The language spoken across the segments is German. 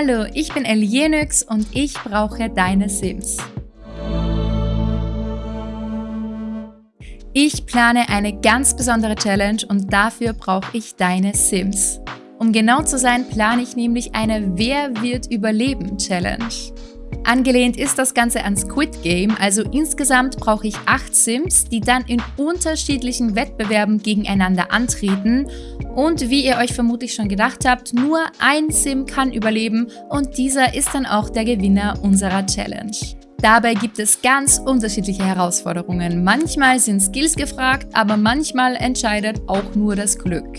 Hallo, ich bin Elienix und ich brauche deine Sims. Ich plane eine ganz besondere Challenge und dafür brauche ich deine Sims. Um genau zu sein, plane ich nämlich eine Wer wird überleben Challenge. Angelehnt ist das Ganze an Squid Game, also insgesamt brauche ich acht Sims, die dann in unterschiedlichen Wettbewerben gegeneinander antreten. Und wie ihr euch vermutlich schon gedacht habt, nur ein Sim kann überleben und dieser ist dann auch der Gewinner unserer Challenge. Dabei gibt es ganz unterschiedliche Herausforderungen. Manchmal sind Skills gefragt, aber manchmal entscheidet auch nur das Glück.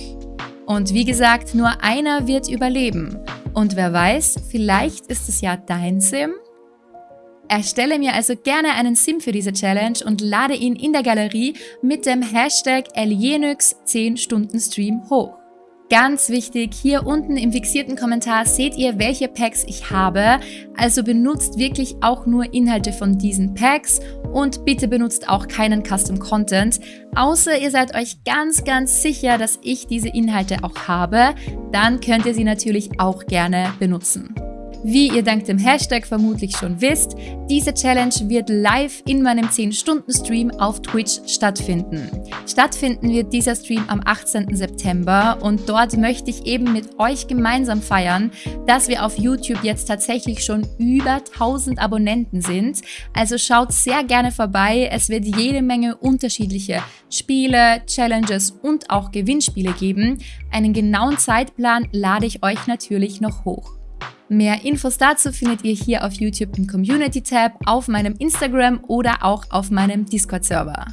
Und wie gesagt, nur einer wird überleben. Und wer weiß, vielleicht ist es ja dein Sim? Erstelle mir also gerne einen Sim für diese Challenge und lade ihn in der Galerie mit dem Hashtag Alienix 10 Stunden Stream hoch. Ganz wichtig, hier unten im fixierten Kommentar seht ihr, welche Packs ich habe. Also benutzt wirklich auch nur Inhalte von diesen Packs und bitte benutzt auch keinen Custom Content, außer ihr seid euch ganz, ganz sicher, dass ich diese Inhalte auch habe. Dann könnt ihr sie natürlich auch gerne benutzen. Wie ihr dank dem Hashtag vermutlich schon wisst, diese Challenge wird live in meinem 10-Stunden-Stream auf Twitch stattfinden. Stattfinden wird dieser Stream am 18. September und dort möchte ich eben mit euch gemeinsam feiern, dass wir auf YouTube jetzt tatsächlich schon über 1000 Abonnenten sind. Also schaut sehr gerne vorbei, es wird jede Menge unterschiedliche Spiele, Challenges und auch Gewinnspiele geben. Einen genauen Zeitplan lade ich euch natürlich noch hoch. Mehr Infos dazu findet ihr hier auf YouTube im Community-Tab, auf meinem Instagram oder auch auf meinem Discord-Server.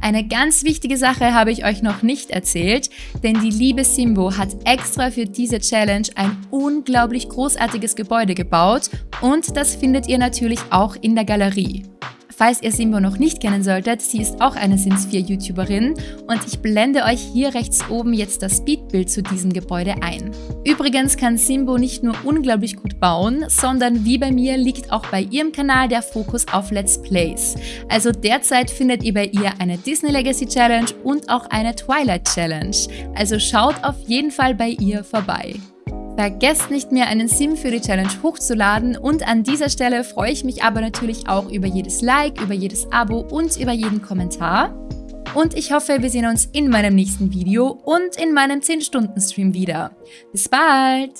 Eine ganz wichtige Sache habe ich euch noch nicht erzählt, denn die liebe Simbo hat extra für diese Challenge ein unglaublich großartiges Gebäude gebaut und das findet ihr natürlich auch in der Galerie. Falls ihr Simbo noch nicht kennen solltet, sie ist auch eine Sims 4 YouTuberin und ich blende euch hier rechts oben jetzt das Speedbild zu diesem Gebäude ein. Übrigens kann Simbo nicht nur unglaublich gut bauen, sondern wie bei mir liegt auch bei ihrem Kanal der Fokus auf Let's Plays. Also derzeit findet ihr bei ihr eine Disney Legacy Challenge und auch eine Twilight Challenge. Also schaut auf jeden Fall bei ihr vorbei. Vergesst nicht mehr, einen Sim für die Challenge hochzuladen und an dieser Stelle freue ich mich aber natürlich auch über jedes Like, über jedes Abo und über jeden Kommentar. Und ich hoffe, wir sehen uns in meinem nächsten Video und in meinem 10-Stunden-Stream wieder. Bis bald!